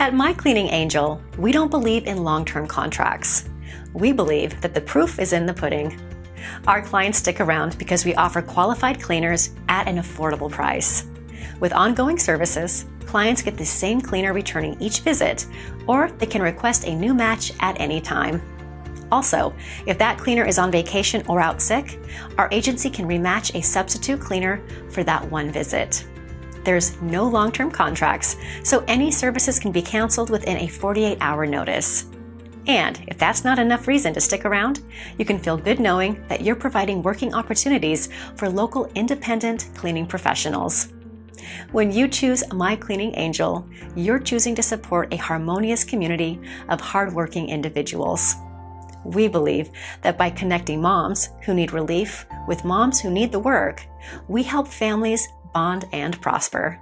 At My Cleaning Angel, we don't believe in long-term contracts. We believe that the proof is in the pudding. Our clients stick around because we offer qualified cleaners at an affordable price. With ongoing services, clients get the same cleaner returning each visit, or they can request a new match at any time. Also, if that cleaner is on vacation or out sick, our agency can rematch a substitute cleaner for that one visit. There's no long-term contracts, so any services can be canceled within a 48-hour notice. And if that's not enough reason to stick around, you can feel good knowing that you're providing working opportunities for local independent cleaning professionals. When you choose My Cleaning Angel, you're choosing to support a harmonious community of hardworking individuals. We believe that by connecting moms who need relief with moms who need the work, we help families bond and prosper.